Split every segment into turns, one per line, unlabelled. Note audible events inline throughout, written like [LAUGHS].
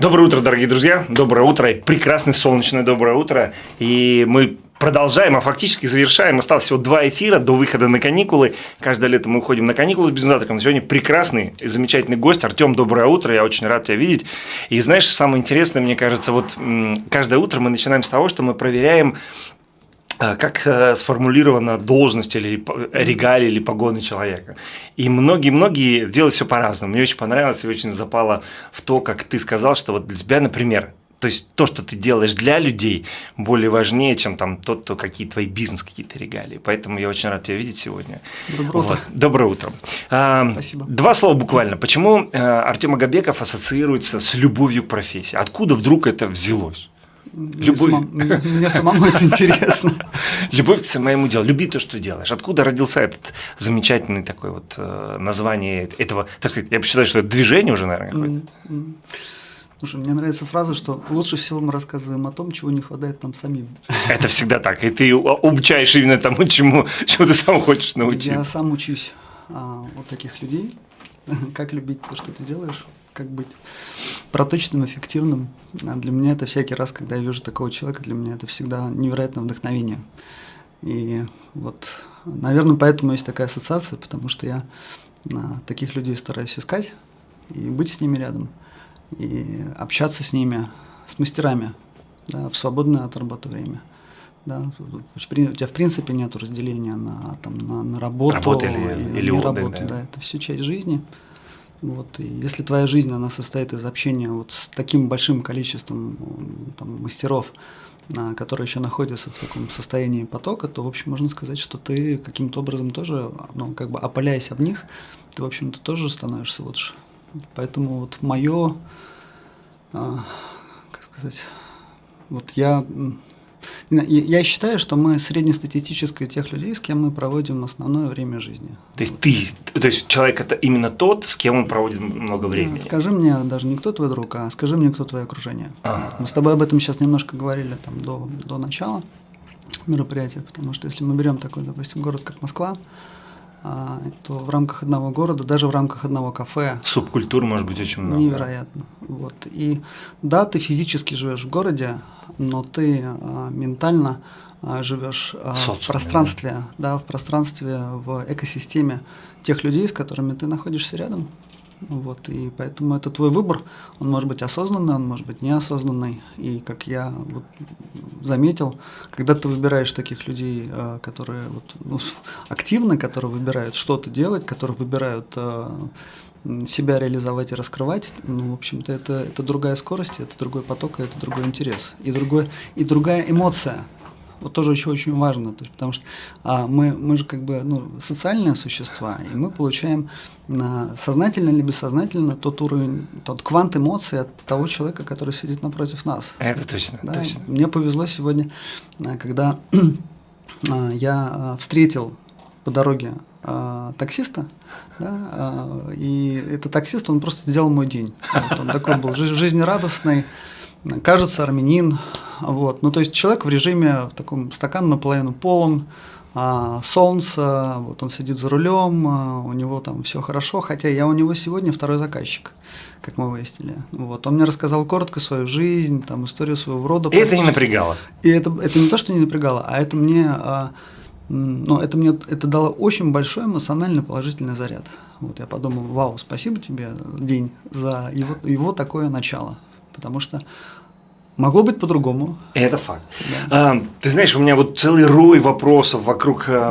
Доброе утро, дорогие друзья. Доброе утро. Прекрасное солнечное доброе утро. И мы продолжаем, а фактически завершаем. Осталось всего два эфира до выхода на каникулы. Каждое лето мы уходим на каникулы с бизнес сегодня прекрасный и замечательный гость. Артем, доброе утро. Я очень рад тебя видеть. И знаешь, самое интересное, мне кажется, вот каждое утро мы начинаем с того, что мы проверяем как э, сформулирована должность или регалия или погоны человека. И многие-многие делают все по-разному. Мне очень понравилось и очень запало в то, как ты сказал, что вот для тебя, например, то есть то, что ты делаешь для людей, более важнее, чем там тот, кто какие твои бизнес, какие-то регалии. Поэтому я очень рад тебя видеть сегодня.
Доброе утро. Вот.
Доброе утро.
А, Спасибо.
Два слова буквально. Почему э, Артем Агабеков ассоциируется с любовью к профессии? Откуда вдруг это взялось?
Любовь. Мне, мне самому это [LAUGHS] интересно.
Любовь к самому делу. Люби то, что делаешь. Откуда родился этот замечательный такой вот э, название этого, так сказать, я считаю, что это движение уже, наверное, какое-то.
Слушай, мне нравится фраза, что лучше всего мы рассказываем о том, чего не хватает нам самим.
Это всегда так. И ты обучаешь именно тому, чему, [LAUGHS] чему ты сам хочешь научиться.
Я сам учусь а, у таких людей, [LAUGHS] как любить то, что ты делаешь, как быть проточным, эффективным. А для меня это всякий раз, когда я вижу такого человека, для меня это всегда невероятное вдохновение. И вот, наверное, поэтому есть такая ассоциация, потому что я а, таких людей стараюсь искать и быть с ними рядом, и общаться с ними, с мастерами, да, в свободное от работы время. Да, у тебя в принципе нет разделения на, там, на, на работу
Работа или, или, или
не работу. Да. да, это все часть жизни. Вот, и если твоя жизнь, она состоит из общения вот с таким большим количеством там, мастеров, а, которые еще находятся в таком состоянии потока, то, в общем, можно сказать, что ты каким-то образом тоже, ну, как бы опаляясь об них, ты, в общем-то, тоже становишься лучше. Поэтому вот мое, а, как сказать, вот я я считаю, что мы среднестатистическое тех людей, с кем мы проводим основное время жизни.
То есть ты, то есть человек это именно тот, с кем он проводит много времени.
Скажи мне даже не кто твой друг, а скажи мне, кто твое окружение. А-а-а. Мы с тобой об этом сейчас немножко говорили там до, до начала мероприятия, потому что если мы берем такой, допустим, город как Москва, то в рамках одного города, даже в рамках одного кафе.
Субкультур может быть очень много.
Невероятно. Вот. И да, ты физически живешь в городе, но ты а, ментально а, живешь а, в пространстве, да. да, в пространстве, в экосистеме тех людей, с которыми ты находишься рядом. Вот, и поэтому это твой выбор, он может быть осознанный, он может быть неосознанный. И как я вот заметил, когда ты выбираешь таких людей, э, которые вот, ну, [LAUGHS] активно, которые выбирают что-то делать, которые выбирают э, себя реализовать и раскрывать, ну, в общем-то, это, это другая скорость, это другой поток, это другой интерес, и, другой, и другая эмоция вот тоже еще очень важно, то есть, потому что а, мы, мы же как бы ну, социальные существа, и мы получаем а, сознательно или бессознательно тот уровень, тот квант эмоций от того человека, который сидит напротив нас.
Это точно,
да?
точно.
Мне повезло сегодня, а, когда [CLEARS THROAT] а, я а, встретил по дороге а, таксиста, да, а, и этот таксист, он просто сделал мой день. Вот, он такой был жизнерадостный, кажется, армянин, вот. Ну, то есть человек в режиме, в таком стакан наполовину полон, а, солнце, вот он сидит за рулем, а, у него там все хорошо, хотя я у него сегодня второй заказчик, как мы выяснили. Вот. Он мне рассказал коротко свою жизнь, там, историю своего рода.
И это не напрягало?
И это, это не то, что не напрягало, а это мне, а, ну, это мне это дало очень большой эмоциональный положительный заряд. Вот я подумал, вау, спасибо тебе, день, за его, его такое начало. Потому что Могло быть по-другому.
Это факт. Да. А, ты знаешь, у меня вот целый рой вопросов вокруг а,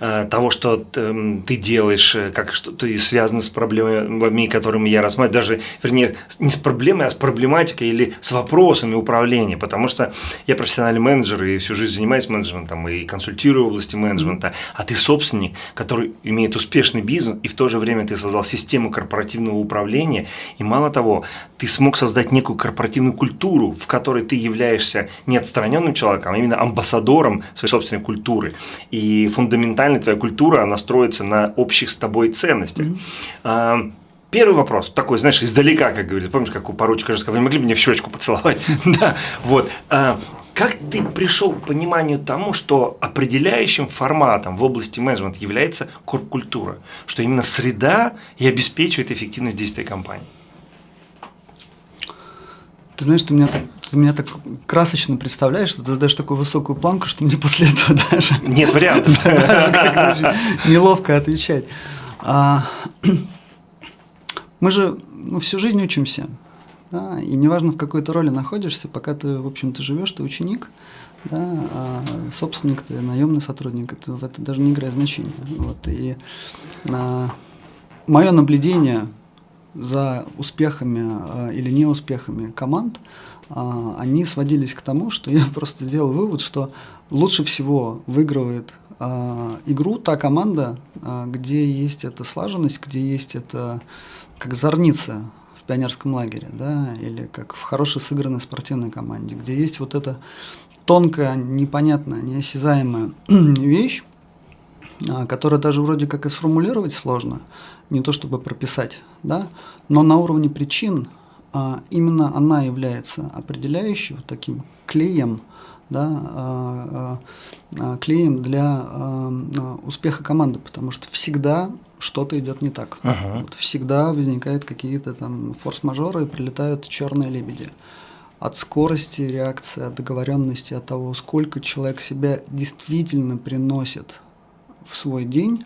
а, того, что ты, ты делаешь, э, как что ты связан с проблемами, которыми я рассматриваю, даже, вернее, не с проблемой, а с проблематикой или с вопросами управления, потому что я профессиональный менеджер и всю жизнь занимаюсь менеджментом и консультирую в области менеджмента, а ты собственник, который имеет успешный бизнес, и в то же время ты создал систему корпоративного управления, и мало того, ты смог создать некую корпоративную культуру, культуру, в которой ты являешься не отстраненным человеком, а именно амбассадором своей собственной культуры. И фундаментально твоя культура, она строится на общих с тобой ценностях. Mm -hmm. Первый вопрос, такой, знаешь, издалека, как говорится, помнишь, как у поручика же сказал, вы могли бы мне в щечку поцеловать? [LAUGHS] да, вот. А, как ты пришел к пониманию тому, что определяющим форматом в области менеджмента является корп-культура, что именно среда и обеспечивает эффективность действия компании?
Ты знаешь, ты меня, так, ты меня так красочно представляешь, что ты задаешь такую высокую планку, что мне после этого [LAUGHS] даже...
Нет вариантов. [LAUGHS]
Неловко отвечать. А, [CLEARS THROAT] мы же мы всю жизнь учимся. Да, и неважно, в какой то роли находишься, пока ты, в общем-то, живешь, ты ученик, да, а собственник ты, наемный сотрудник, это, в это даже не играет значения. Вот, и а, мое наблюдение за успехами а, или неуспехами команд, а, они сводились к тому, что я [LAUGHS] просто сделал вывод, что лучше всего выигрывает а, игру та команда, а, где есть эта слаженность, где есть это как зорница в пионерском лагере, да, или как в хорошей сыгранной спортивной команде, где есть вот эта тонкая, непонятная, неосязаемая [CLEARS THROAT] вещь, а, которую даже вроде как и сформулировать сложно, не то чтобы прописать, да, но на уровне причин а, именно она является определяющим таким клеем, да, а, клеем для успеха команды, потому что всегда что-то идет не так.
Ага.
Вот всегда возникают какие-то там форс-мажоры и прилетают черные лебеди. От скорости реакции, от договоренности, от того, сколько человек себя действительно приносит в свой день,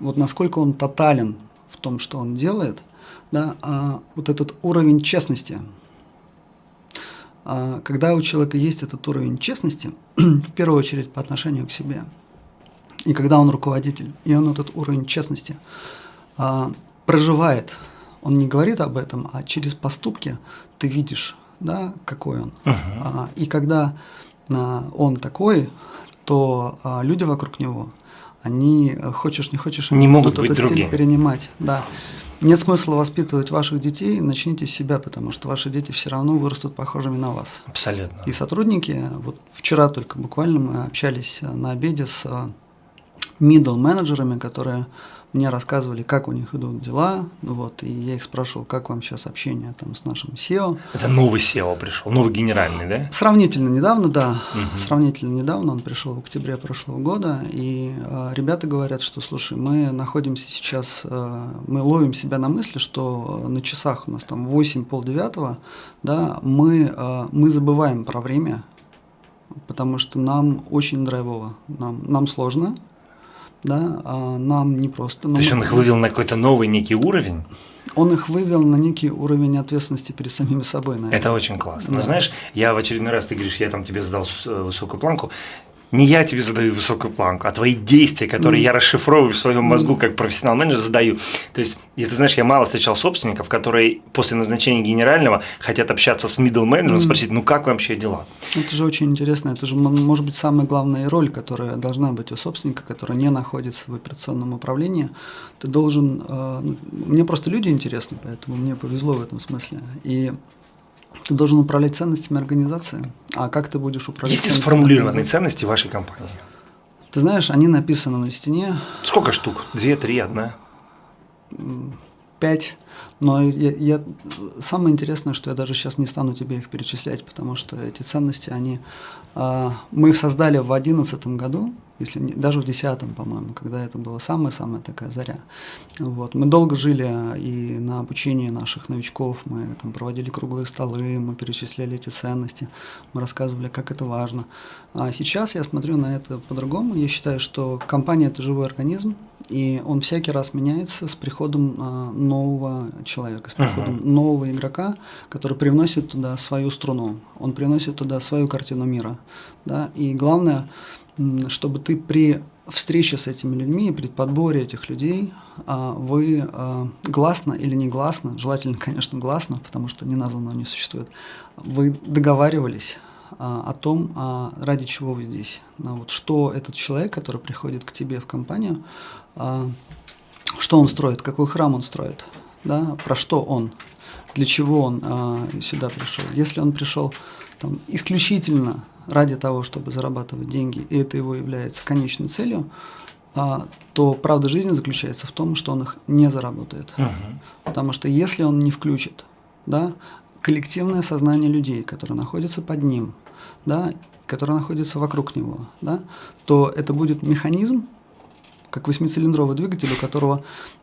вот насколько он тотален том, что он делает, да, а вот этот уровень честности, а когда у человека есть этот уровень честности, [CLEARS THROAT] в первую очередь по отношению к себе, и когда он руководитель, и он этот уровень честности а, проживает, он не говорит об этом, а через поступки ты видишь, да, какой он.
Uh-huh.
А, и когда а, он такой, то а, люди вокруг него они, э, хочешь не хочешь,
не могут
этот
другими.
стиль перенимать. Да. Нет смысла воспитывать ваших детей, начните с себя, потому что ваши дети все равно вырастут похожими на вас.
Абсолютно.
И сотрудники, вот вчера только буквально мы общались э, на обеде с э, middle менеджерами, которые мне рассказывали, как у них идут дела, вот, и я их спрашивал, как вам сейчас общение там с нашим SEO.
Это новый SEO пришел, новый генеральный, да?
Сравнительно недавно, да,
Мгм.
сравнительно недавно, он пришел в октябре прошлого года, и э, ребята говорят, что, слушай, мы находимся сейчас, э, мы ловим себя на мысли, что э, на часах у нас там 8 полдевятого, да, мы, э, мы забываем про время, потому что нам очень драйвово, нам, нам сложно, да, а нам непросто.
То
но
есть
мы-
он их вывел на какой-то новый некий уровень?
он их вывел на некий уровень ответственности перед самими собой, наверное.
Это очень классно. Но
Да.
знаешь, я в очередной раз, ты говоришь, я там тебе задал э, высокую планку. Не я тебе задаю высокую планку, а твои действия, которые
Мгм.
я расшифровываю в своем мозгу как профессионал менеджер, задаю. То есть, и ты знаешь, я мало встречал собственников, которые после назначения генерального хотят общаться с middle менеджером,
Мгм.
спросить, ну как вообще дела?
Это же очень интересно. Это же может быть самая главная роль, которая должна быть у собственника, который не находится в операционном управлении. Ты должен... э, ну, мне просто люди интересны, поэтому мне повезло в этом смысле. И ты должен управлять ценностями организации. А как ты будешь управлять
Есть ли сформулированные ценности вашей компании?
Ты знаешь, они написаны на стене.
Сколько штук? Две, три, одна?
пять. Но я, я- самое интересное, что я даже сейчас не стану тебе их перечислять, потому что эти ценности, они, а, мы их создали в одиннадцатом году, если не- даже в десятом, по-моему, когда это была самая-самая такая заря. Вот. Мы долго жили и на обучении наших новичков, мы там проводили круглые столы, мы перечисляли эти ценности, мы рассказывали, как это важно. А сейчас я смотрю на это по-другому. Я считаю, что компания это живой организм, и он всякий раз меняется с приходом а, нового человека, с приходом нового игрока, который привносит туда свою струну, он приносит туда свою картину мира. Да? И главное, чтобы ты при встрече с этими людьми, при подборе этих людей, а, вы а, гласно или негласно, желательно, [LAUGHS] конечно, гласно, потому что неназванного не существует, вы договаривались а, о том, ради чего вы здесь. Вот что этот человек, который приходит к тебе в компанию, что он строит, какой храм он строит, да, про что он, для чего он сюда пришел. Если он пришел там, исключительно ради того, чтобы зарабатывать деньги, и это его является конечной целью, а, то правда жизни заключается в том, что он их не заработает.
Мгм.
Потому что если он не включит да, коллективное сознание людей, которые находятся под ним, да, которые находятся вокруг него, да, то это будет механизм, как восьмицилиндровый двигатель, у которого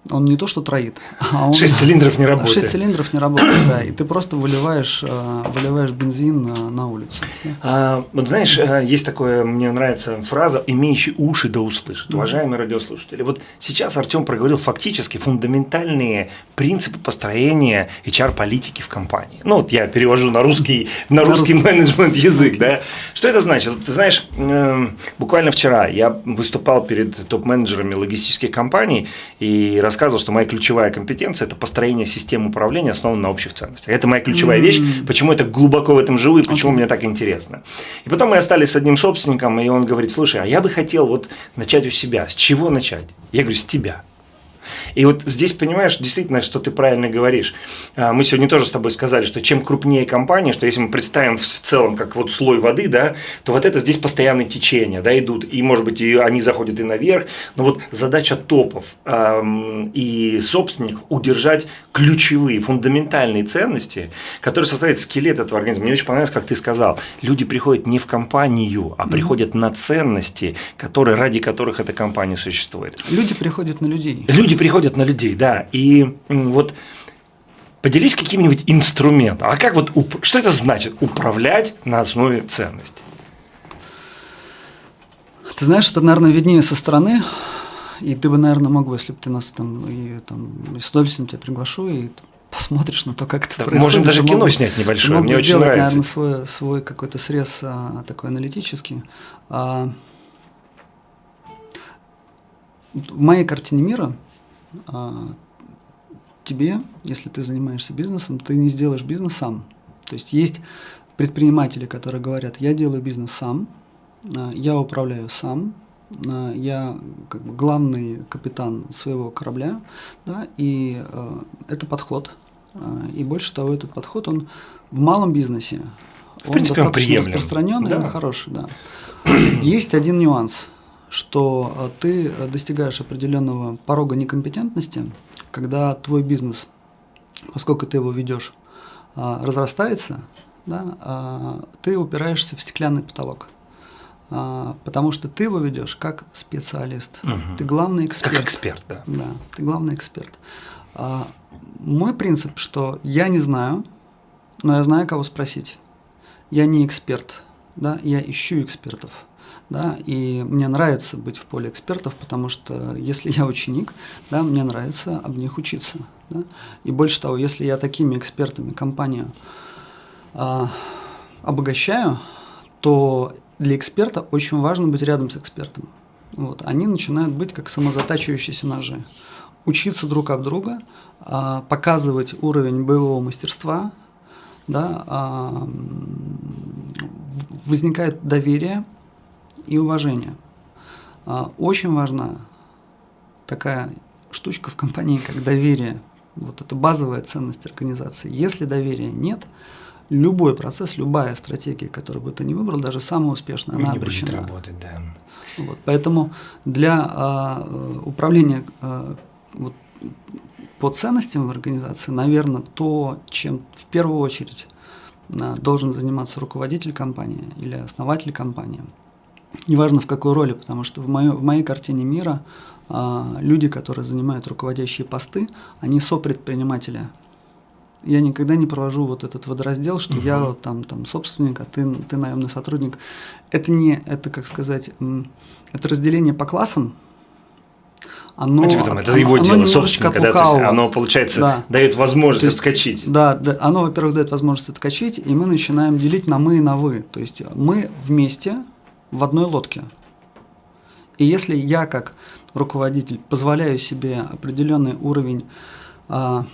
он не то что троит,
а он… [LAUGHS] Шесть цилиндров не работает.
Шесть цилиндров не работает, да, и ты просто выливаешь, э, выливаешь бензин на, на улицу.
А, вот знаешь, э, есть такое, мне нравится фраза «имеющий уши да услышит». Уважаемые радиослушатели, вот сейчас Артем проговорил фактически фундаментальные принципы построения HR-политики в компании. Ну, вот я перевожу на русский, на русский менеджмент язык, да. Что это значит? Ты знаешь, эм, буквально вчера я выступал перед топ-менеджерами логистических компаний и рассказывал, что моя ключевая компетенция – это построение системы управления, основанной на общих ценностях. Это моя ключевая mm-hmm. вещь, почему это глубоко в этом живу и почему okay. мне так интересно. И потом мы остались с одним собственником, и он говорит, слушай, а я бы хотел вот начать у себя. С чего начать? Я говорю, с тебя. И вот здесь, понимаешь, действительно, что ты правильно говоришь. А, мы сегодня тоже с тобой сказали, что чем крупнее компания, что если мы представим в целом как вот слой воды, да, то вот это здесь постоянные течения, да, идут, и может быть и они заходят и наверх, но вот задача топов эм, и собственников удержать ключевые, фундаментальные ценности, которые составляют скелет этого организма. Мне очень понравилось, как ты сказал, люди приходят не в компанию, а приходят на ценности, которые, ради которых эта компания существует.
Люди приходят на людей.
Люди приходят на людей, да. И вот поделись каким-нибудь инструментом. А как вот, что это значит управлять на основе ценностей?
Ты знаешь, это, наверное, виднее со стороны. И ты бы, наверное, мог бы, если бы ты нас там, и, там с удовольствием тебя приглашу, и посмотришь на то, как это да, происходит.
Можем даже кино мог, снять небольшое, мне очень сделать, нравится.
наверное, свой, свой какой-то срез а, такой аналитический. А, в моей картине мира тебе, если ты занимаешься бизнесом, ты не сделаешь бизнес сам. То есть есть предприниматели, которые говорят, я делаю бизнес сам, а, я управляю сам, а, я как бы главный капитан своего корабля, да, и э, это подход. И больше того, этот подход, он в малом бизнесе, в он принципе, достаточно он распространенный да. и хороший, да. Есть один нюанс – что э, ты э, достигаешь определенного порога некомпетентности, когда твой бизнес, поскольку ты его ведешь, а, разрастается, да, ты упираешься в стеклянный потолок. Потому что ты его ведешь как специалист. Угу. Ты главный эксперт.
Как эксперт, да.
Да, ты главный эксперт. Мой принцип, что я не знаю, но я знаю, кого спросить. Я не эксперт, да, я ищу экспертов. Да, и мне нравится быть в поле экспертов, потому что если я ученик, да, мне нравится об них учиться. Да? И больше того, если я такими экспертами компанию а, обогащаю, то для эксперта очень важно быть рядом с экспертом. Вот. Они начинают быть как самозатачивающиеся ножи. Учиться друг об друга, а, показывать уровень боевого мастерства, да, а, возникает доверие, и уважение. А, очень важна такая штучка в компании, как доверие. Вот это базовая ценность организации. Если доверия нет, любой процесс, любая стратегия, которую бы ты ни выбрал, даже самая успешная, она не обречена.
Будет работать, да.
Вот, поэтому для а, управления а, вот, по ценностям в организации, наверное, то, чем в первую очередь а, должен заниматься руководитель компании или основатель компании – неважно в какой роли, потому что в, моё, в моей картине мира а, люди, которые занимают руководящие посты, они сопредприниматели. Я никогда не провожу вот этот водораздел, что угу. я там, там собственник, а ты, ты наемный сотрудник. Это не, это как сказать, это разделение по классам,
оно, это оно, его оно дело, собственника, да, то есть оно, получается, да. дает возможность есть, отскочить.
Да, да, оно, во-первых, дает возможность отскочить, и мы начинаем делить на мы и на вы. То есть мы вместе в одной лодке. И если я как руководитель позволяю себе определенный уровень а,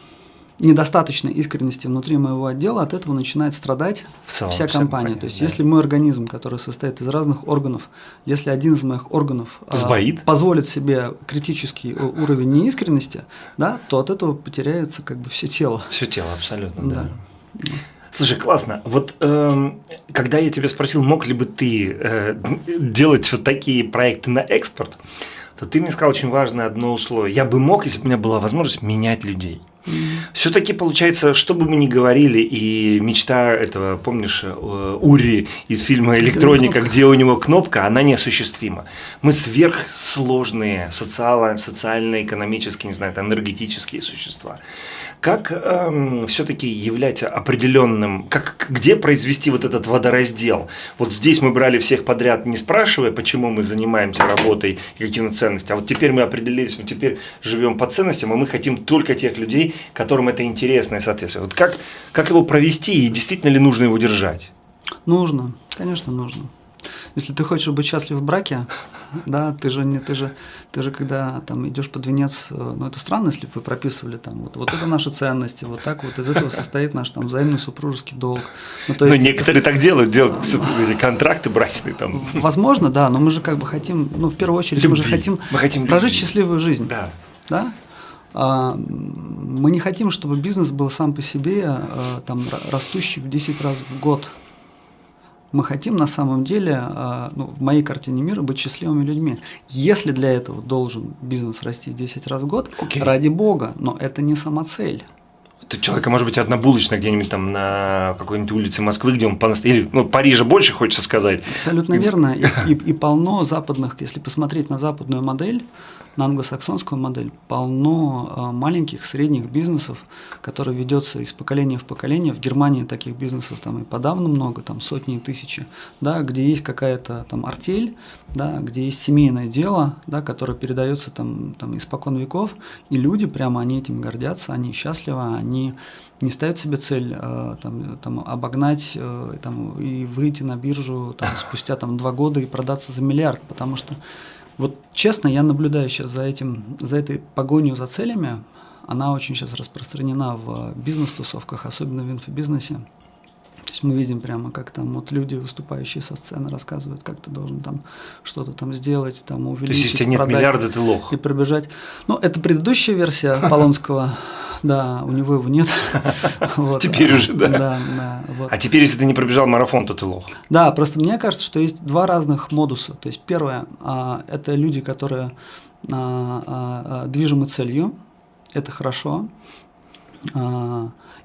недостаточной искренности внутри моего отдела, от этого начинает страдать целом, вся компания. Понятно, То есть, да. если мой организм, который состоит из разных органов, если один из моих органов а, позволит себе критический уровень неискренности, да, то от этого потеряется как бы все тело.
Все тело, абсолютно, да. да. Слушай, классно. Вот э, когда я тебя спросил, мог ли бы ты э, делать вот такие проекты на экспорт, то ты мне сказал очень важное одно условие. Я бы мог, если бы у меня была возможность, менять людей. Все-таки получается, что бы мы ни говорили, и мечта этого, помнишь, э, Ури из фильма «Электроника», где у него кнопка, она неосуществима. Мы сверхсложные социально, социально-экономические, не знаю, энергетические существа. Как эм, все-таки являть определенным, как, где произвести вот этот водораздел? Вот здесь мы брали всех подряд, не спрашивая, почему мы занимаемся работой и какими ценностями, а вот теперь мы определились, мы теперь живем по ценностям, и мы хотим только тех людей, которым это интересно и соответствует. Вот как, как его провести и действительно ли нужно его держать?
Нужно, конечно, нужно. Если ты хочешь быть счастлив в браке, да, ты же не, ты же, ты же когда там идешь под венец, э, ну это странно, если бы вы прописывали там вот, вот это наши ценности, вот так вот из этого состоит наш там взаимный супружеский долг.
Ну, то есть, ну некоторые так делают, делают контракты брачные там.
Возможно, да, но мы же как бы хотим, ну в первую очередь Любви. мы же хотим, мы хотим прожить любви. счастливую жизнь. Да. Да? А, мы не хотим, чтобы бизнес был сам по себе а, там, растущий в 10 раз в год мы хотим на самом деле, а, ну, в моей картине мира, быть счастливыми людьми. Если для этого должен бизнес расти 10 раз в год, okay. ради бога, но это не сама
Это человека может быть одна булочная где-нибудь там на какой-нибудь улице Москвы, где он или ну, Парижа больше хочется сказать.
Абсолютно верно. [LAUGHS] И, и, и полно западных, если посмотреть на западную модель, на англосаксонскую модель полно а, маленьких, средних бизнесов, которые ведется из поколения в поколение. В Германии таких бизнесов там и подавно много, там сотни и тысячи, да, где есть какая-то там артель, да, где есть семейное дело, да, которое передается там, там испокон веков, и люди прямо они этим гордятся, они счастливы, они не ставят себе цель э, там, там, обогнать э, там, и выйти на биржу там, [LAUGHS] спустя там, два года и продаться за миллиард, потому что вот честно, я наблюдаю сейчас за этим, за этой погонью за целями. Она очень сейчас распространена в бизнес-тусовках, особенно в инфобизнесе. То есть мы видим прямо, как там вот люди, выступающие со сцены, рассказывают, как ты должен там что-то там сделать, там увеличить, То есть,
если нет миллиарда, ты лох.
И пробежать. Ну, это предыдущая версия [LAUGHS] Полонского да, у него его нет. [LAUGHS]
Теперь уже, да. А теперь, если ты не пробежал марафон, то ты лох.
Да, просто мне кажется, что есть два разных модуса. То есть первое а, – это люди, которые а, а, движимы целью, это хорошо,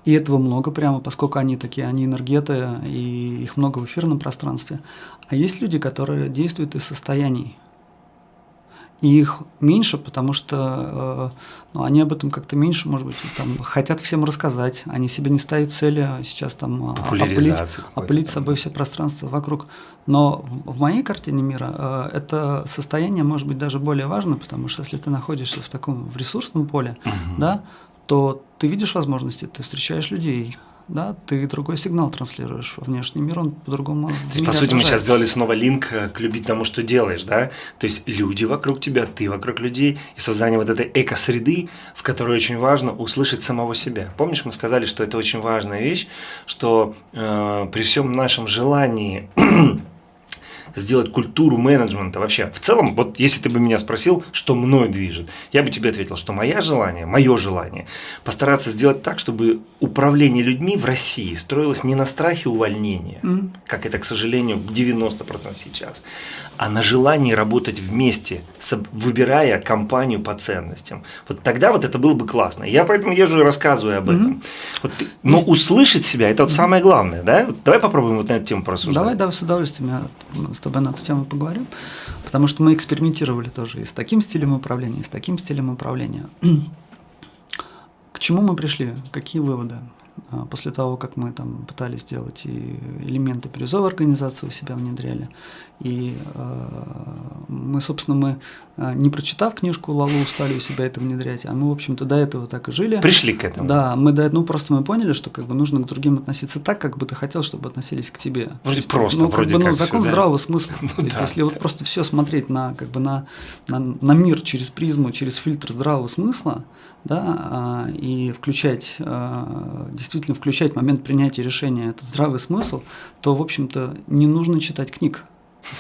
и этого много прямо, поскольку они такие, они энергеты, и их много в эфирном пространстве. А есть люди, которые действуют из состояний – и их меньше, потому что э, ну, они об этом как-то меньше, может быть, там, хотят всем рассказать, они себе не ставят цели сейчас там а, опылить, опылить собой все пространство вокруг. Но в, моей картине мира э, это состояние может быть даже более важно, потому что если ты находишься в таком в ресурсном поле, угу. да, то ты видишь возможности, ты встречаешь людей, да, ты другой сигнал транслируешь во внешний мир, он по-другому. То
есть, по сути, мы сейчас сделали снова линк э, к любить тому, что делаешь, да? То есть люди вокруг тебя, ты вокруг людей, и создание вот этой эко-среды, в которой очень важно услышать самого себя. Помнишь, мы сказали, что это очень важная вещь, что э, при всем нашем желании [CLEARS THROAT] сделать культуру менеджмента вообще. В целом, вот если ты бы меня спросил, что мной движет, я бы тебе ответил, что мое желание, мое желание постараться сделать так, чтобы управление людьми в России строилось не на страхе увольнения, mm. как это, к сожалению, 90% сейчас, а на желании работать вместе, выбирая компанию по ценностям. Вот тогда вот это было бы классно. Я поэтому езжу и рассказываю об этом. Mm-hmm. Вот, но услышать себя – это вот самое главное. Да? Давай попробуем вот на эту тему порассуждать.
Давай, да, с удовольствием я с тобой на эту тему поговорим. Потому что мы экспериментировали тоже и с таким стилем управления, и с таким стилем управления. [CLEARS THROAT] К чему мы пришли? Какие выводы? А, после того, как мы там пытались сделать и элементы бирюзовой организации у себя внедряли, и э, мы, собственно, мы, а, не прочитав книжку Лалу, стали у себя это внедрять, а мы, в общем-то, до этого так и жили.
Пришли к этому.
Да, мы до этого, ну, просто мы поняли, что как бы нужно к другим относиться так, как бы ты хотел, чтобы относились к тебе.
Вроде есть, просто,
ну,
вроде
как бы,
ну,
закон все, здравого да? смысла. [LAUGHS] Ну, То есть, да. если вот просто все смотреть на, как бы на, на, на мир через призму, через фильтр здравого смысла, да, а, и включать, а, действительно включать момент принятия решения, этот здравый смысл, то, в общем-то, не нужно читать книг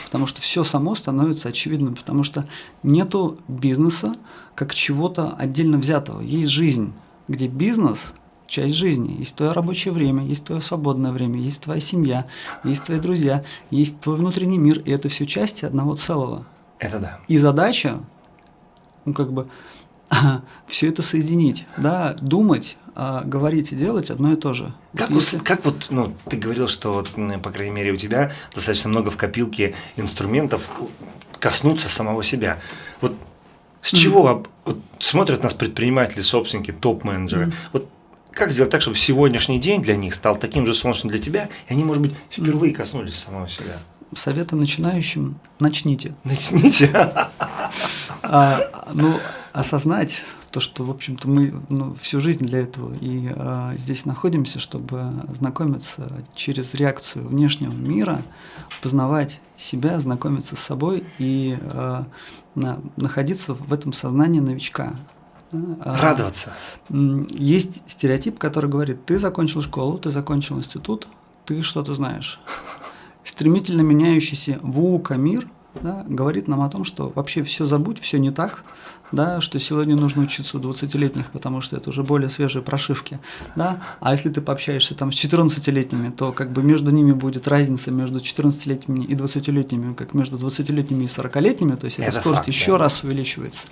потому что все само становится очевидным, потому что нету бизнеса как чего-то отдельно взятого. Есть жизнь, где бизнес – часть жизни. Есть твое рабочее время, есть твое свободное время, есть твоя семья, есть твои друзья, есть твой внутренний мир, и это все части одного целого.
Это да.
И задача, ну как бы, [LAUGHS] все это соединить, да, думать, а говорить и делать одно и то же.
Как, вот, если... как вот, ну, ты говорил, что вот, по крайней мере, у тебя достаточно много в копилке инструментов коснуться самого себя. Вот с чего mm-hmm. вот, смотрят нас предприниматели, собственники, топ-менеджеры? Mm-hmm. Вот как сделать так, чтобы сегодняшний день для них стал таким же солнечным для тебя, и они, может быть, впервые коснулись самого себя?
Советы начинающим – начните.
Начните? [LAUGHS]
А, ну, осознать то, что, в общем-то, мы ну, всю жизнь для этого и а, здесь находимся, чтобы знакомиться через реакцию внешнего мира, познавать себя, знакомиться с собой и а, на, находиться в этом сознании новичка.
А, Радоваться.
Есть стереотип, который говорит, ты закончил школу, ты закончил институт, ты что-то знаешь. Стремительно меняющийся ВУКа мир – да, говорит нам о том, что вообще все забудь, все не так, да, что сегодня нужно учиться у 20-летних, потому что это уже более свежие прошивки. Да? А если ты пообщаешься там с 14-летними, то как бы между ними будет разница между 14-летними и 20-летними, как между 20-летними и 40-летними, то есть эта скорость факт, еще да. раз увеличивается.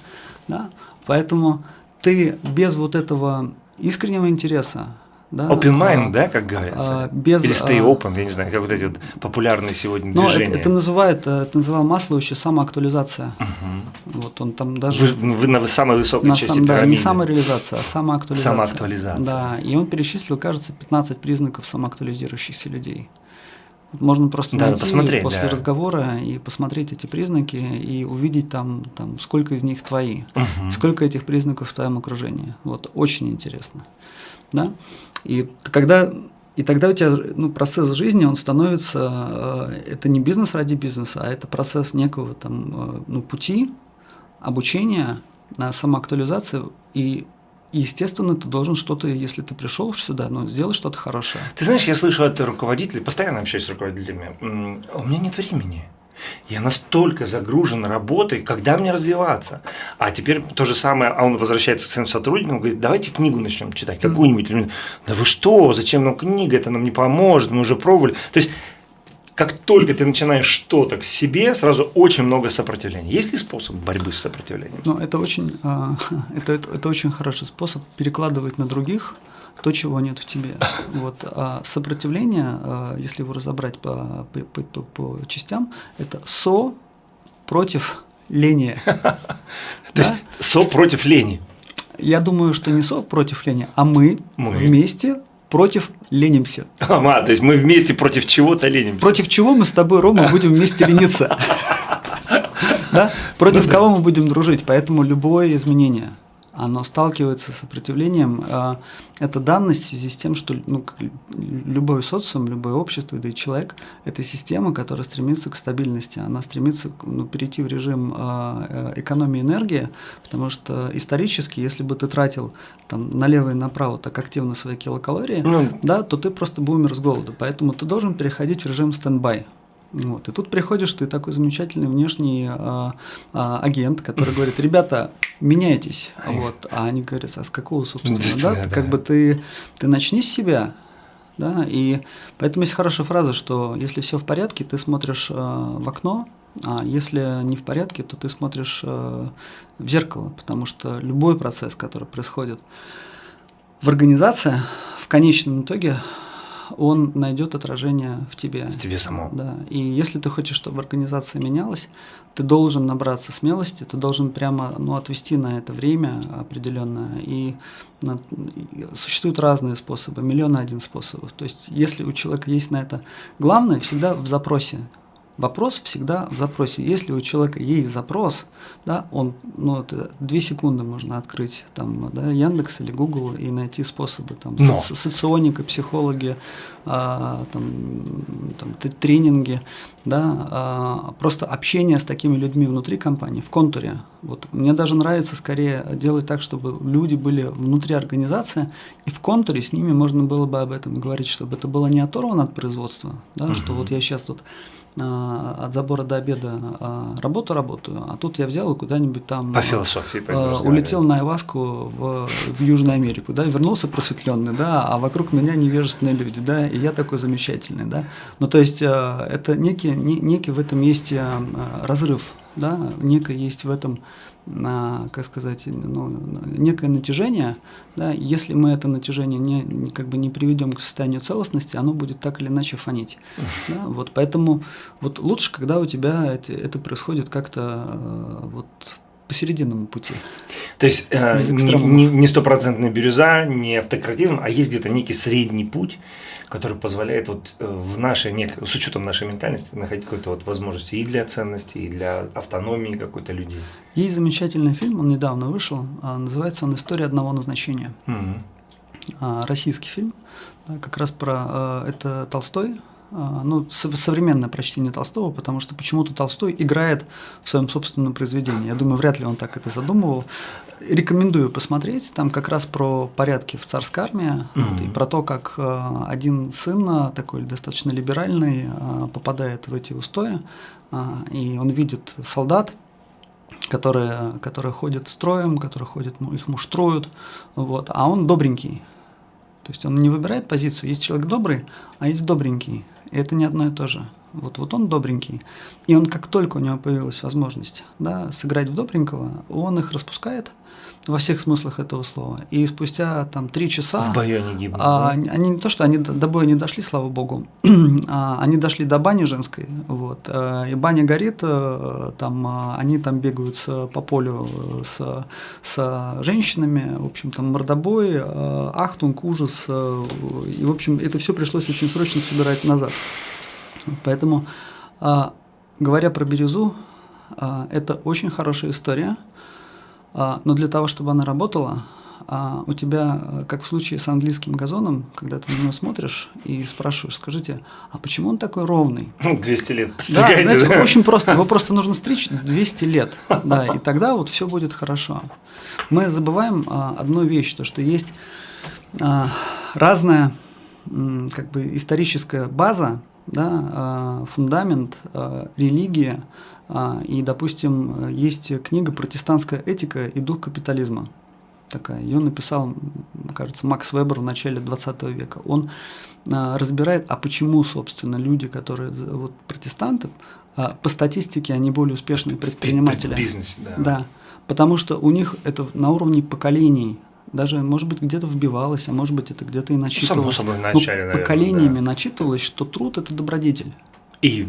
Да? Поэтому ты без вот этого искреннего интереса,
да, open mind, а, да, как говорится? А, без, Или stay а, open, я не знаю, как вот эти вот популярные сегодня но движения.
Это, это называет, э, это называл Масло еще самоактуализация. Угу. Вот он там даже.
Вы, вы на самой высокой на части сам,
Да, не самореализация, а самоактуализация.
Самоактуализация.
Да, и он перечислил, кажется, 15 признаков самоактуализирующихся людей. Можно просто да, найти посмотреть, после да. разговора и посмотреть эти признаки и увидеть там, там сколько из них твои, угу. сколько этих признаков в твоем окружении. Вот очень интересно. Да? И когда и тогда у тебя ну, процесс жизни, он становится, э, это не бизнес ради бизнеса, а это процесс некого там, э, ну, пути обучения, самоактуализации, и естественно, ты должен что-то, если ты пришел сюда, ну, сделать что-то хорошее.
Ты знаешь, я слышу от руководителей, постоянно общаюсь с руководителями, у меня нет времени. Я настолько загружен работой, когда мне развиваться? А теперь то же самое, а он возвращается к своим сотрудникам, говорит, давайте книгу начнем читать, какую-нибудь. Да вы что, зачем нам книга, это нам не поможет, мы уже пробовали. То есть, как только ты начинаешь что-то к себе, сразу очень много сопротивления. Есть ли способ борьбы с сопротивлением?
Ну, это очень, а, [LAUGHS] это, это, это очень хороший способ перекладывать на других – то, чего нет в тебе. [LAUGHS] Вот. А сопротивление, а, если его разобрать по, по, по, по частям, это со против лени. [LAUGHS]
То есть со против лени.
Я думаю, что не со против лени, а мы, мы. вместе против ленимся. [LAUGHS]
А, то есть мы вместе против чего-то ленимся.
Против чего мы с тобой, Рома, будем вместе лениться? Да? Против ну кого мы будем дружить? Поэтому любое изменение – оно сталкивается с сопротивлением. А, это данность в связи с тем, что ну, любой социум, любое общество, да и человек – это система, которая стремится к стабильности. Она стремится ну, перейти в режим а, э, экономии энергии, потому что исторически, если бы ты тратил там, налево и направо так активно свои килокалории, ну, да, то ты просто бы умер с голоду. Поэтому ты должен переходить в режим стендбай. Вот. И тут приходишь ты такой замечательный внешний а, а, агент, который говорит, ребята, меняйтесь. Вот. А они говорят, а с какого, собственно, да? да? Как бы ты, ты начни с себя, да, и поэтому есть хорошая фраза, что если все в порядке, ты смотришь э, в окно, а если не в порядке, то ты смотришь э, в зеркало, потому что любой процесс, который происходит в организации, в конечном итоге он найдет отражение в тебе.
В тебе самом.
Да. И если ты хочешь, чтобы организация менялась, ты должен набраться смелости, ты должен прямо ну, отвести на это время определенное. И, и существуют разные способы, миллион один способов. То есть, если у человека есть на это главное, всегда в запросе. Вопрос всегда в запросе. Если у человека есть запрос, да, он, ну, это две секунды можно открыть там, да, Яндекс или Google и найти способы, там, Но. соци соционика, психологи, а, там, там, тренинги, да, а, просто общение с такими людьми внутри компании, в контуре. Вот, мне даже нравится скорее делать так, чтобы люди были внутри организации, и в контуре с ними можно было бы об этом говорить, чтобы это было не оторвано от производства, да, угу. что вот я сейчас тут а, от забора до обеда а, работу работаю, а тут я взял и куда-нибудь там
по философии
а, улетел на Айваску в, в Южную Америку, да, вернулся просветленный, да, а вокруг меня невежественные люди, да, и я такой замечательный, да. Ну, то есть это некий, не, некий в этом есть разрыв да, некое есть в этом, а, как сказать, ну, некое натяжение, да, если мы это натяжение не, как бы не приведем к состоянию целостности, оно будет так или иначе фонить. [LAUGHS] Да, вот поэтому вот лучше, когда у тебя это, это происходит как-то э, вот посерединному пути.
То есть э, не стопроцентная бирюза, не автократизм, а есть где-то некий средний путь, который позволяет вот э, в нашей, нек... с учетом нашей ментальности, находить какую-то вот возможность и для ценности, и для автономии какой-то людей.
Есть замечательный фильм, он недавно вышел, а, называется он «История одного назначения». Угу. Российский фильм, как раз про э, это Толстой, а, ну, современное прочтение Толстого, потому что почему-то Толстой играет в своем собственном произведении. Я думаю, вряд ли он так это задумывал. Рекомендую посмотреть. Там как раз про порядки в царской армии mm-hmm. вот, и про то, как э, один сын, а, такой достаточно либеральный, э, попадает в эти устои, э, и он видит солдат, которые, которые ходят строем, которые ходят, их муштруют, вот, а он добренький. То есть он не выбирает позицию. Есть человек добрый, а есть добренький. И это не одно и то же. Вот, вот он добренький. И он, как только у него появилась возможность да, сыграть в добренького, он их распускает во всех смыслах этого слова. И спустя там три часа...
В бою они гибнут.
А, да? они, не то, что они до, до боя не дошли, слава богу, [CLEARS THROAT] а, они дошли до бани женской, вот, а, и баня горит, а, там, а, они там бегают с, по полю с, с женщинами, в общем, там мордобой, ахтунг, ужас, и, в общем, это все пришлось очень срочно собирать назад. Поэтому, а, говоря про бирюзу, а, это очень хорошая история, но для того, чтобы она работала, а, у тебя, как в случае с английским газоном, когда ты на него смотришь и спрашиваешь, скажите, а почему он такой ровный?
200 лет.
Да, знаете, да? очень просто. Его просто нужно стричь 200 лет. Да, и тогда вот все будет хорошо. Мы забываем одну вещь, то что есть разная как бы историческая база да, а, фундамент, а, религия, а, и, допустим, есть книга «Протестантская этика и дух капитализма». Такая. Ее написал, кажется, Макс Вебер в начале 20 века. Он разбирает, а почему, собственно, люди, которые вот, протестанты, по статистике они более успешные предприниматели. В
бизнесе, да.
Да, потому что у них это на уровне поколений даже, может быть, где-то вбивалось, а может быть, это где-то и начитывалось.
Само собой, в начале,
наверное, поколениями да. начитывалось, что труд – это добродетель.
И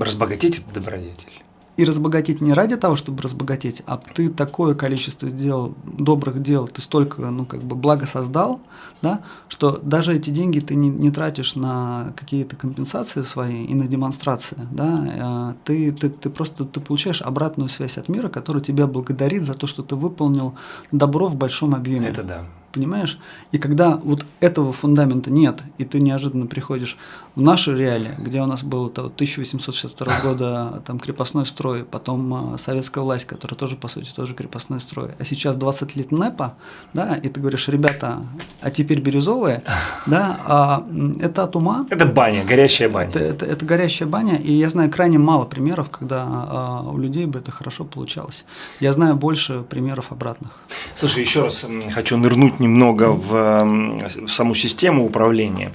разбогатеть – это добродетель
и разбогатеть не ради того, чтобы разбогатеть, а ты такое количество сделал добрых дел, ты столько, ну, как бы благо создал, да, что даже эти деньги ты не, не тратишь на какие-то компенсации свои и на демонстрации, да, а ты, ты, ты просто ты получаешь обратную связь от мира, который тебя благодарит за то, что ты выполнил добро в большом объеме.
Это да
понимаешь? И когда вот этого фундамента нет, и ты неожиданно приходишь в наши реалии, где у нас был это 1862 [LAUGHS] года там крепостной строй, потом э, советская власть, которая тоже, по сути, тоже крепостной строй, а сейчас 20 лет НЭПа, да, и ты говоришь, ребята, а теперь бирюзовые, [LAUGHS] да, а это от ума.
Это баня, горящая баня.
Это, это, это горящая баня, и я знаю крайне мало примеров, когда а, у людей бы это хорошо получалось. Я знаю больше примеров обратных.
Слушай, еще раз хочу нырнуть немного в, в саму систему управления.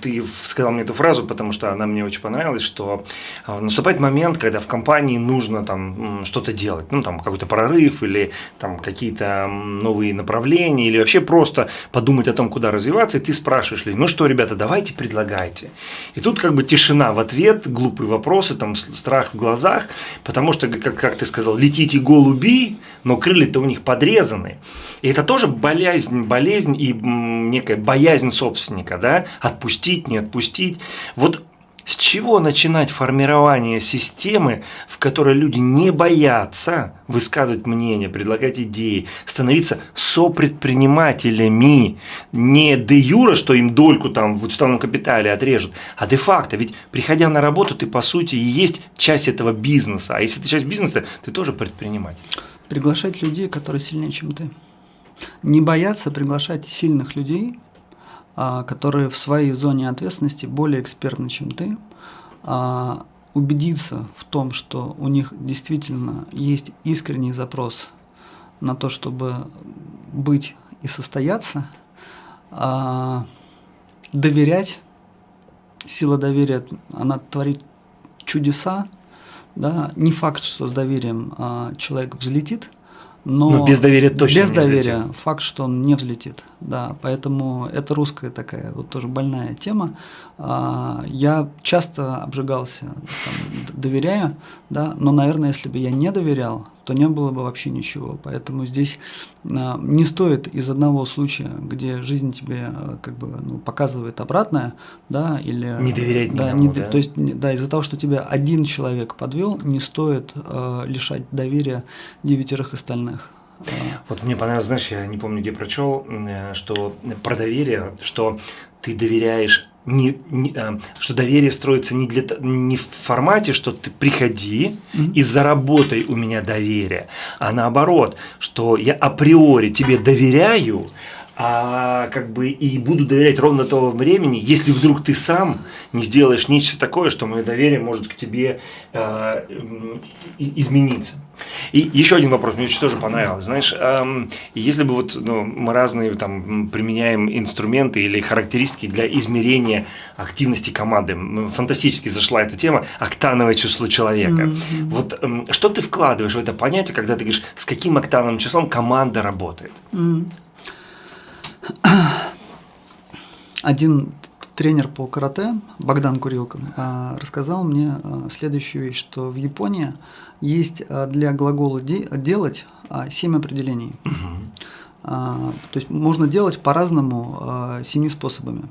Ты сказал мне эту фразу, потому что она мне очень понравилась, что а, наступает момент, когда в компании нужно там что-то делать, ну там какой-то прорыв или там какие-то новые направления или вообще просто подумать о том, куда развиваться, и ты спрашиваешь ну что, ребята, давайте предлагайте. И тут как бы тишина в ответ, глупые вопросы, там страх в глазах, потому что, как, как ты сказал, летите голуби, но крылья-то у них подрезаны. И это тоже болезнь, болезнь и некая боязнь собственника, да, отпустить, не отпустить. Вот с чего начинать формирование системы, в которой люди не боятся высказывать мнение, предлагать идеи, становиться сопредпринимателями, не де юра, что им дольку там в уставном капитале отрежут, а де факто. Ведь приходя на работу, ты по сути и есть часть этого бизнеса. А если ты часть бизнеса, ты тоже предприниматель.
Приглашать людей, которые сильнее, чем ты. Не бояться приглашать сильных людей, а, которые в своей зоне ответственности более экспертны, чем ты, а, убедиться в том, что у них действительно есть искренний запрос на то, чтобы быть и состояться, а, доверять, сила доверия, она творит чудеса, да, не факт, что с доверием а, человек взлетит, но,
но без доверия точно
без
не
доверия
взлетит.
факт, что он не взлетит, да, поэтому это русская такая вот тоже больная тема. А, я часто обжигался, там, доверяя, да, но, наверное, если бы я не доверял, то не было бы вообще ничего. Поэтому здесь а, не стоит из одного случая, где жизнь тебе а, как бы ну, показывает обратное, да, или
не доверять
да,
никому,
не,
да?
то есть да, из-за того, что тебя один человек подвел, не стоит э, лишать доверия девятерых остальных.
Вот мне понравилось, знаешь, я не помню, где прочел, э, что про доверие, что ты доверяешь не, не, э, что доверие строится не, для, не в формате, что ты приходи mm-hmm. и заработай у меня доверие, а наоборот, что я априори тебе доверяю, а как бы и буду доверять ровно того времени, если вдруг ты сам не сделаешь нечто такое, что мое доверие может к тебе э, измениться. И еще один вопрос, мне очень тоже понравилось. Знаешь, эм, если бы вот ну, мы разные там применяем инструменты или характеристики для измерения активности команды, фантастически зашла эта тема, октановое число человека. Mm-hmm. Вот эм, что ты вкладываешь в это понятие, когда ты говоришь, с каким октановым числом команда работает?
Mm-hmm. [CLEARS THROAT] Один тренер по карате, Богдан Курилко, рассказал мне следующую вещь, что в Японии есть для глагола «делать» семь определений. То есть можно делать по-разному семи способами.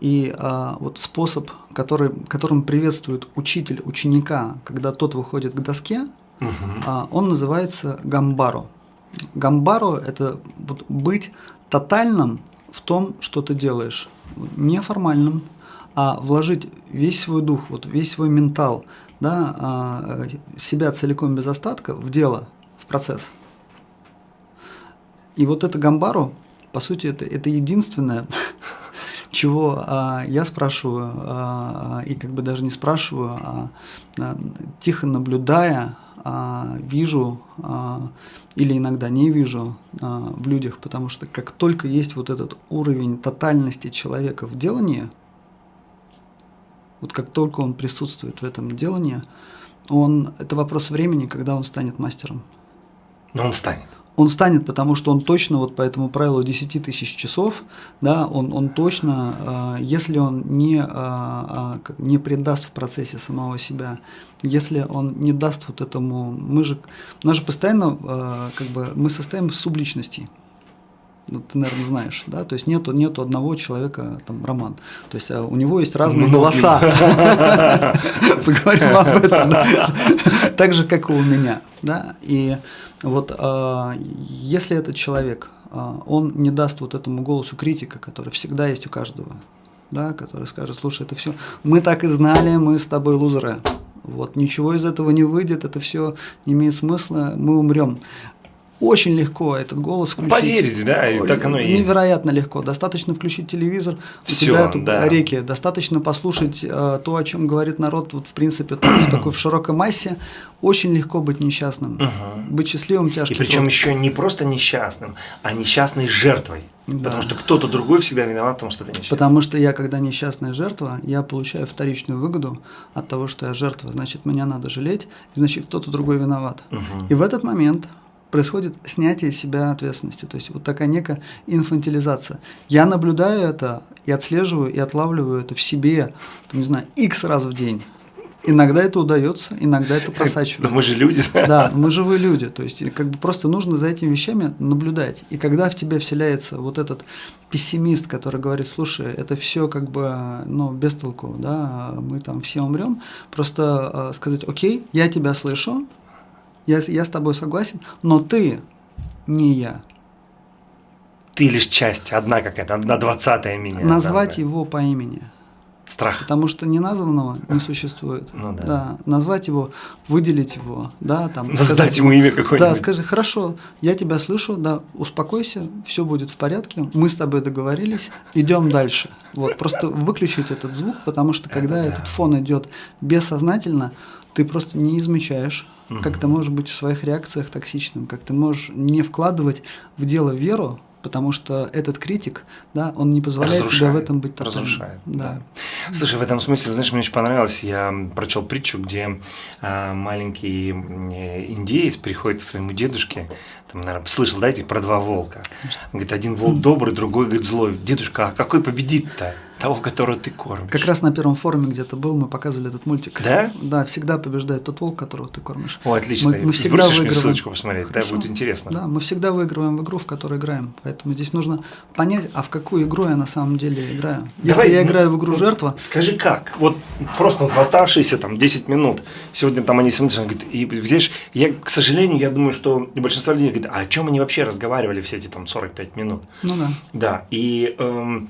И вот способ, который, которым приветствует учитель ученика, когда тот выходит к доске, он называется гамбаро. Гамбаро – это быть тотальным в том, что ты делаешь. Не формальным, а вложить весь свой дух, вот весь свой ментал, да, а, себя целиком без остатка в дело, в процесс. И вот это гамбару, по сути, это, это единственное, [LAUGHS] чего а, я спрашиваю, а, и как бы даже не спрашиваю, а, а тихо наблюдая, а, вижу а, или иногда не вижу а, в людях, потому что как только есть вот этот уровень тотальности человека в делании, вот как только он присутствует в этом делании, он, это вопрос времени, когда он станет мастером.
Но он станет
он станет, потому что он точно вот по этому правилу 10 тысяч часов, да, он, он точно, а, если он не, а, не предаст в процессе самого себя, если он не даст вот этому, мы же, у нас же постоянно, как бы, мы состоим из субличностей, ну, ты, наверное, знаешь, да, то есть нету, нету одного человека, там, Роман, то есть у него есть разные ну, голоса, [LAUGHS] поговорим об этом, так же, как и у меня, да, и вот э, если этот человек, э, он не даст вот этому голосу критика, который всегда есть у каждого, да, который скажет, слушай, это все, мы так и знали, мы с тобой лузеры, вот ничего из этого не выйдет, это все не имеет смысла, мы умрем. Очень легко этот голос включить.
Поверить, да, и так оно и
есть. Невероятно легко. Достаточно включить телевизор, у
Всё,
тебя тут
да.
реки. Достаточно послушать э, то, о чем говорит народ, вот в принципе, в такой в широкой массе. Очень легко быть несчастным.
Угу.
Быть счастливым тяжкий
И причем еще не просто несчастным, а несчастной жертвой.
Да.
Потому что кто-то другой всегда виноват в том, что ты несчастный.
Потому что я, когда несчастная жертва, я получаю вторичную выгоду от того, что я жертва. Значит, меня надо жалеть, значит, кто-то другой виноват.
Угу.
И в этот момент происходит снятие себя ответственности, то есть вот такая некая инфантилизация. Я наблюдаю это и отслеживаю, и отлавливаю это в себе, там, не знаю, x раз в день. Иногда это удается, иногда это [LAUGHS] просачивается.
Но мы же люди. [LAUGHS]
Да, мы живые люди. То есть, как бы просто нужно за этими вещами наблюдать. И когда в тебе вселяется вот этот пессимист, который говорит, слушай, это все как бы, ну, без толку, да, мы там все умрем, просто э, сказать, окей, я тебя слышу, я, я с тобой согласен, но ты не я.
Ты лишь часть, одна какая-то, одна двадцатая меня.
Назвать
да,
его по имени.
Страх.
Потому что неназванного не существует.
Ну да.
да. Назвать его, выделить его, да, там.
Сказать, ему имя какое-нибудь.
Да, скажи, хорошо, я тебя слышу, да, успокойся, все будет в порядке, мы с тобой договорились, идем дальше. Вот, просто выключить этот звук, потому что когда
Это
этот
да.
фон идет бессознательно, ты просто не замечаешь,
Мгм.
как ты можешь быть в своих реакциях токсичным, как ты можешь не вкладывать в дело веру, потому что этот критик, да, он не позволяет тебе в
Разрушает,
этом быть тотальным.
разрушает,
Да.
да. Слушай, в этом смысле, знаешь, мне очень понравилось, я прочел притчу, где а, маленький э, индеец приходит к своему дедушке, там, наверное, слышал, да, про два волка. Говорит, один волк добрый, другой, говорит, злой. Дедушка, а какой победит-то? Того, которого ты кормишь.
Как раз на первом форуме где-то был, мы показывали этот мультик.
Да?
Да, всегда побеждает тот волк, которого ты кормишь.
О, отлично.
Мы, мы всегда
Бросишь
выигрываем.
мне ссылочку посмотреть, Хорошо. да, будет интересно.
Да, мы всегда выигрываем в игру, в которой играем. Поэтому здесь нужно понять, а в какую игру я на самом деле играю. Если Давай, я играю в игру жертва.
Скажи как? Вот просто в оставшиеся там 10 минут. Сегодня там они смотрят, говорят, и видишь, я, к сожалению, я думаю, что большинство людей говорит, а о чем они вообще разговаривали все эти там 45 минут?
Ну да.
Да, и эм,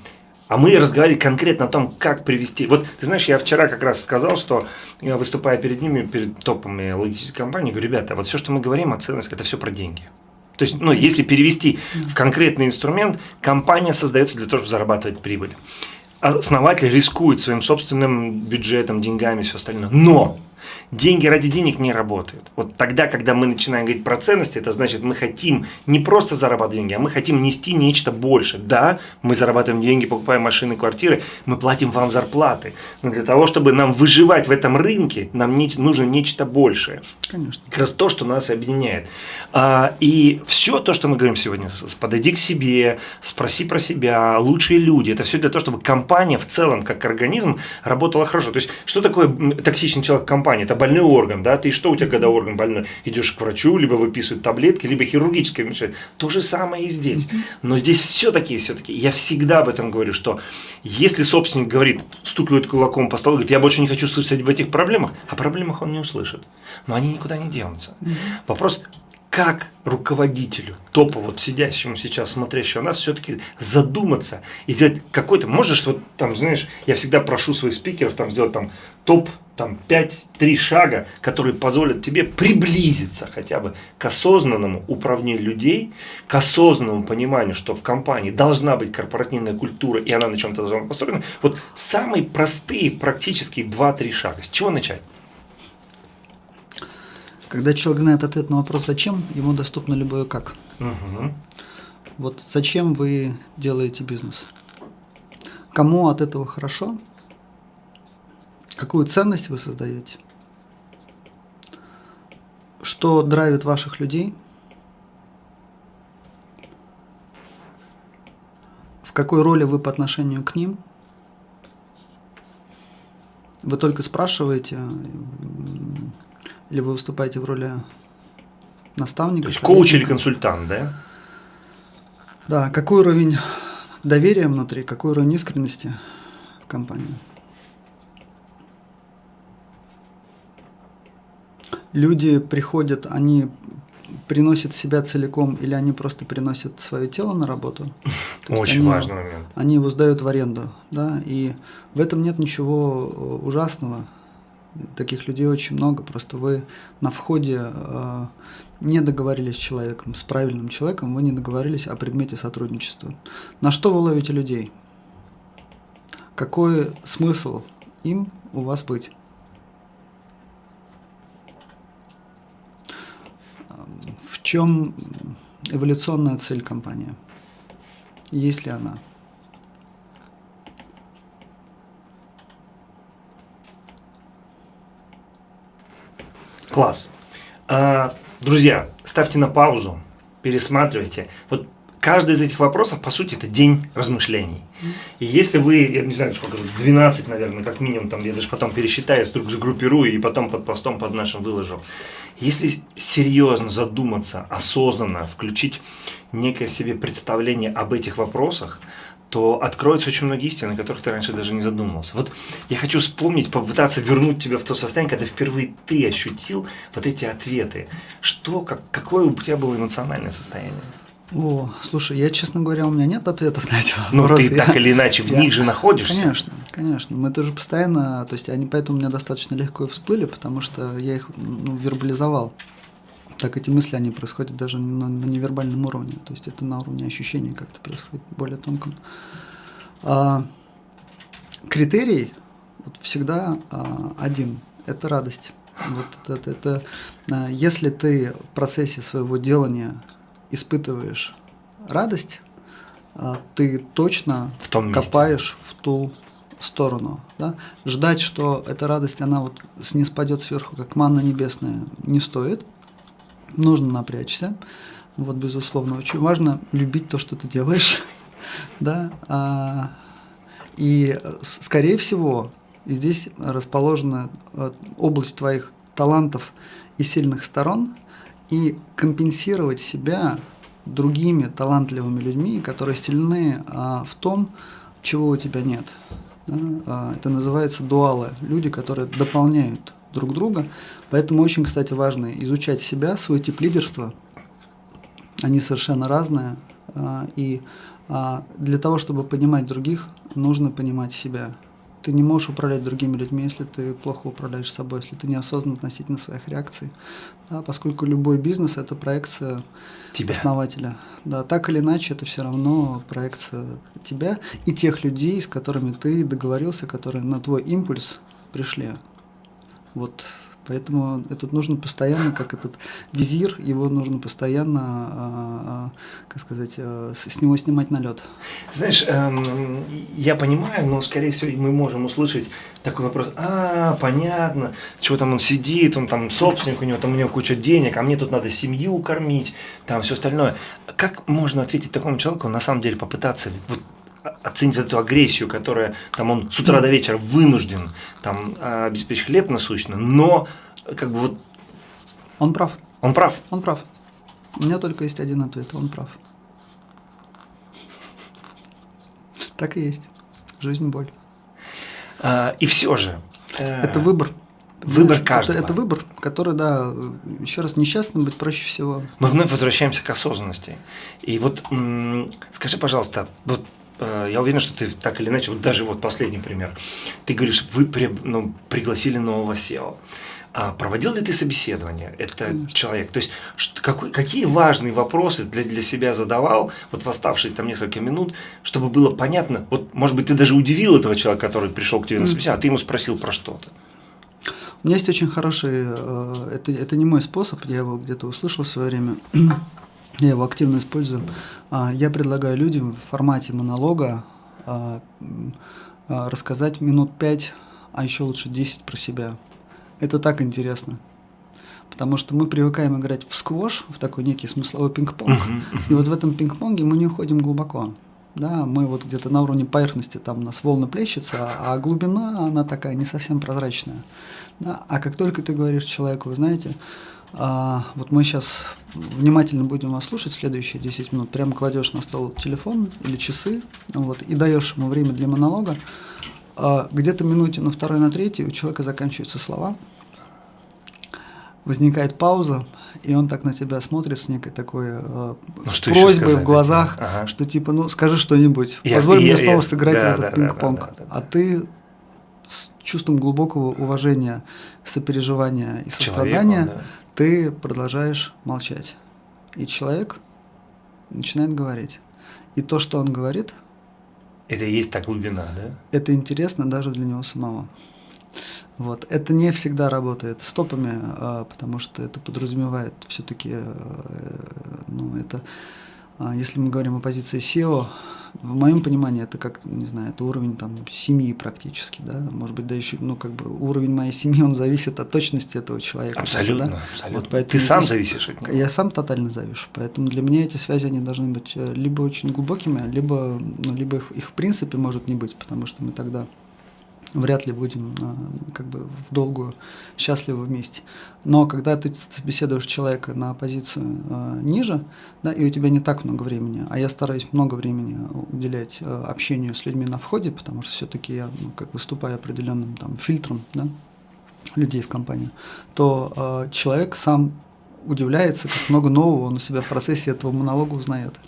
а мы разговаривали конкретно о том, как привести. Вот, ты знаешь, я вчера как раз сказал, что я выступая перед ними, перед топами логистической компании, говорю, ребята, вот все, что мы говорим о ценности, это все про деньги. То есть, ну, если перевести в конкретный инструмент, компания создается для того, чтобы зарабатывать прибыль. Основатель рискует своим собственным бюджетом, деньгами, все остальное. Но Деньги ради денег не работают. Вот тогда, когда мы начинаем говорить про ценности, это значит, мы хотим не просто зарабатывать деньги, а мы хотим нести нечто больше. Да, мы зарабатываем деньги, покупаем машины, квартиры, мы платим вам зарплаты. Но для того, чтобы нам выживать в этом рынке, нам не, нужно нечто большее.
Конечно.
Как раз то, что нас объединяет. А, и все то, что мы говорим сегодня, подойди к себе, спроси про себя, лучшие люди, это все для того, чтобы компания в целом, как организм, работала хорошо. То есть, что такое токсичный человек в компании? это больной орган, да, ты что у тебя, когда орган больной, идешь к врачу, либо выписывают таблетки, либо хирургическое вмешательство. То же самое и здесь. Но здесь все-таки, все-таки, я всегда об этом говорю, что если собственник говорит, стукивает кулаком по столу, говорит, я больше не хочу слышать об этих проблемах, о проблемах он не услышит. Но они никуда не денутся. Вопрос, как руководителю, топу, вот сидящему сейчас, смотрящему нас, все-таки задуматься и сделать какой-то, можешь вот там, знаешь, я всегда прошу своих спикеров там сделать там топ там 5-3 шага, которые позволят тебе приблизиться хотя бы к осознанному управлению людей, к осознанному пониманию, что в компании должна быть корпоративная культура, и она на чем-то должна быть построена. Вот самые простые, практические 2-3 шага. С чего начать?
Когда человек знает ответ на вопрос «зачем?», ему доступно любое «как».
Угу.
Вот зачем вы делаете бизнес? Кому от этого хорошо? Какую ценность вы создаете? Что драйвит ваших людей? В какой роли вы по отношению к ним? Вы только спрашиваете, или вы выступаете в роли наставника? То
есть коуч или консультант, да?
Да, какой уровень доверия внутри, какой уровень искренности в компании? люди приходят, они приносят себя целиком или они просто приносят свое тело на работу. [LAUGHS]
Очень
они,
важный момент.
Они его сдают в аренду, да, и в этом нет ничего э, ужасного. Таких людей очень много, просто вы на входе э, не договорились с человеком, с правильным человеком, вы не договорились о предмете сотрудничества. На что вы ловите людей? Какой смысл им у вас быть? В чем эволюционная цель компании? Есть ли она?
Класс. А, друзья, ставьте на паузу, пересматривайте. Вот каждый из этих вопросов, по сути, это день размышлений. И если вы, я не знаю, сколько, 12, наверное, как минимум, там, я даже потом пересчитаю, загруппирую и потом под постом под нашим выложу. Если серьезно задуматься, осознанно включить некое в себе представление об этих вопросах, то откроются очень многие истины, о которых ты раньше даже не задумывался. Вот я хочу вспомнить, попытаться вернуть тебя в то состояние, когда впервые ты ощутил вот эти ответы. Что, как, какое у тебя было эмоциональное состояние?
О, слушай, я, честно говоря, у меня нет ответов на эти
ну, вопросы. Ну, ты так или иначе в я, них же находишься.
Конечно, конечно. Мы тоже постоянно, то есть они поэтому у меня достаточно легко и всплыли, потому что я их ну, вербализовал. Так эти мысли, они происходят даже на, на невербальном уровне, то есть это на уровне ощущений как-то происходит более тонком. А, критерий вот, всегда а, один – это радость. Вот это, это, это, а, если ты в процессе своего делания испытываешь радость, а, ты точно
в том
копаешь в ту сторону. Да? Ждать, что эта радость, она вот не спадет сверху, как манна небесная, не стоит. Нужно напрячься. Вот, безусловно, очень важно любить то, что ты делаешь. [LAUGHS] да? а, и, скорее всего, здесь расположена э, область твоих талантов и сильных сторон, и компенсировать себя другими талантливыми людьми, которые сильны а, в том, чего у тебя нет. Да? А, это называется дуалы, люди, которые дополняют друг друга. Поэтому очень, кстати, важно изучать себя, свой тип лидерства. Они совершенно разные. А, и а, для того, чтобы понимать других, нужно понимать себя. Ты не можешь управлять другими людьми, если ты плохо управляешь собой, если ты неосознан относительно своих реакций. Да, поскольку любой бизнес – это проекция тебя. основателя. Да, так или иначе, это все равно проекция тебя и тех людей, с которыми ты договорился, которые на твой импульс пришли. Вот Поэтому этот нужно постоянно, как этот визир, его нужно постоянно, а, а, как сказать, а, с него снимать налет.
Знаешь, эм, я понимаю, но, скорее всего, мы можем услышать такой вопрос, а, понятно, чего там он сидит, он там собственник, у него там у него куча денег, а мне тут надо семью кормить, там все остальное. Как можно ответить такому человеку, на самом деле попытаться вот, оценить эту агрессию, которая там он с утра до вечера вынужден там обеспечить хлеб насущно, но как бы вот...
Он прав.
Он прав.
Он прав. У меня только есть один ответ, он прав. Так и есть. Жизнь – боль.
А, и все же.
Э, это выбор.
Выбор Знаешь, каждого.
Это, это выбор, который, да, еще раз, несчастным быть проще всего.
Мы вновь возвращаемся к осознанности. И вот скажи, пожалуйста, вот я уверен, что ты так или иначе, вот даже вот последний пример. Ты говоришь, вы при, ну, пригласили нового SEO. А проводил ли ты собеседование? Это Конечно. человек. То есть, что, какой, какие важные вопросы для, для себя задавал, вот в оставшиеся там несколько минут, чтобы было понятно, вот, может быть, ты даже удивил этого человека, который пришел к тебе на собеседование, а ты ему спросил про что-то.
У меня есть очень хороший, э, это, это не мой способ, я его где-то услышал в свое время, я его активно использую. А, я предлагаю людям в формате монолога а, а, рассказать минут пять, а еще лучше 10 про себя. Это так интересно. Потому что мы привыкаем играть в сквош, в такой некий смысловой пинг-понг. И вот в этом пинг-понге мы не уходим глубоко. Да, мы вот где-то на уровне поверхности, там у нас волны плещутся, а глубина, она такая не совсем прозрачная. Да? А как только ты говоришь человеку, вы знаете, а, вот мы сейчас внимательно будем вас слушать следующие 10 минут. Прямо кладешь на стол телефон или часы вот, и даешь ему время для монолога. А, где-то минуте на второй, на третий у человека заканчиваются слова. Возникает пауза, и он так на тебя смотрит с некой такой э, ну, с просьбой в глазах, ага. что типа, ну скажи что-нибудь, позволь мне я, снова я, сыграть да, в этот да, пинг-понг. Да, да, да, да, а ты с чувством глубокого уважения, сопереживания и сострадания Человеку, да ты продолжаешь молчать. И человек начинает говорить. И то, что он говорит...
Это и есть та глубина, да?
Это интересно даже для него самого. Вот. Это не всегда работает стопами, а, потому что это подразумевает все-таки, э, ну, это, а, если мы говорим о позиции SEO, в моем понимании это как, не знаю, это уровень там семьи практически, да, может быть, да еще, ну, как бы уровень моей семьи, он зависит от точности этого человека.
Абсолютно,
да?
абсолютно. Вот поэтому Ты сам здесь, зависишь от него.
Я сам тотально завишу, поэтому для меня эти связи, они должны быть э, либо очень глубокими, либо, ну, либо их, их в принципе может не быть, потому что мы тогда вряд ли будем а, как бы в долгую счастливы вместе. Но когда ты собеседуешь человека на позицию э, ниже, да, и у тебя не так много времени, а я стараюсь много времени уделять э, общению с людьми на входе, потому что все-таки я ну, как выступаю определенным там фильтром, да, людей в компанию, то э, человек сам удивляется, как много нового он у себя в процессе этого монолога узнает.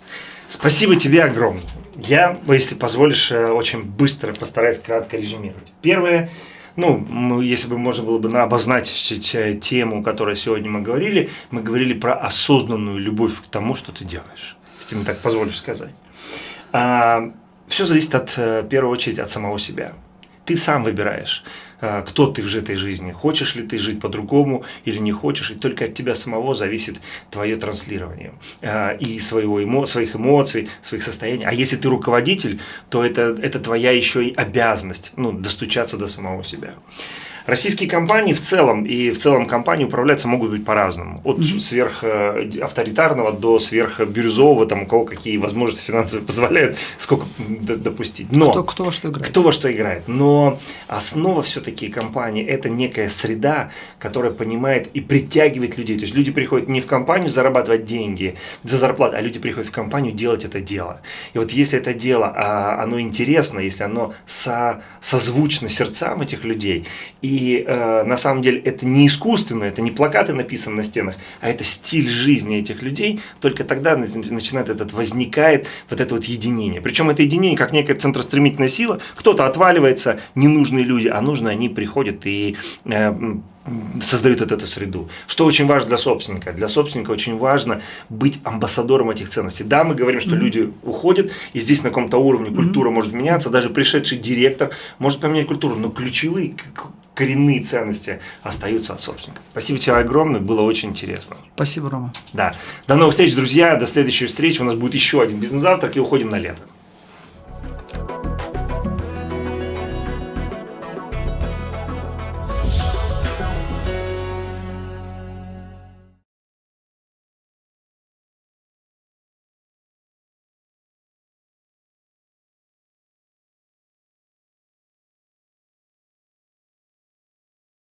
Спасибо тебе огромное. Я, если позволишь, э, очень быстро постараюсь кратко резюмировать. Первое, ну, если бы можно было бы обозначить э, тему, о которой сегодня мы говорили, мы говорили про осознанную любовь к тому, что ты делаешь, если мне так позволишь сказать. А, все зависит от, э, в первую очередь, от самого себя. Ты сам выбираешь, кто ты в этой жизни. Хочешь ли ты жить по-другому или не хочешь. И только от тебя самого зависит твое транслирование. Э, и своего эмо, своих эмоций, своих состояний. А если ты руководитель, то это, это твоя еще и обязанность ну, достучаться до самого себя. Российские компании в целом и в целом компании управляться могут быть по-разному. От mm-hmm. сверхавторитарного до сверхбирюзового, там у кого какие возможности финансовые [LAUGHS] позволяют, сколько допустить.
Но, кто, кто во что играет.
Кто во что играет. Но основа все-таки компании – это некая среда, которая понимает и притягивает людей. То есть люди приходят не в компанию зарабатывать деньги за зарплату, а люди приходят в компанию делать это дело. И вот если это дело, а оно интересно, если оно со, созвучно сердцам этих людей, и и э, на самом деле это не искусственно, это не плакаты написаны на стенах, а это стиль жизни этих людей. Только тогда начинает этот, возникает вот это вот единение. Причем это единение как некая центростремительная сила. Кто-то отваливается, ненужные люди, а нужные они приходят и э, создают эту среду. Что очень важно для собственника? Для собственника очень важно быть амбассадором этих ценностей. Да, мы говорим, что mm-hmm. люди уходят, и здесь на каком-то уровне культура mm-hmm. может меняться, даже пришедший директор может поменять культуру, но ключевые коренные ценности остаются от собственников. Спасибо тебе огромное, было очень интересно.
Спасибо, Рома.
Да. До новых встреч, друзья, до следующей встречи. У нас будет еще один бизнес-завтрак и уходим на лето.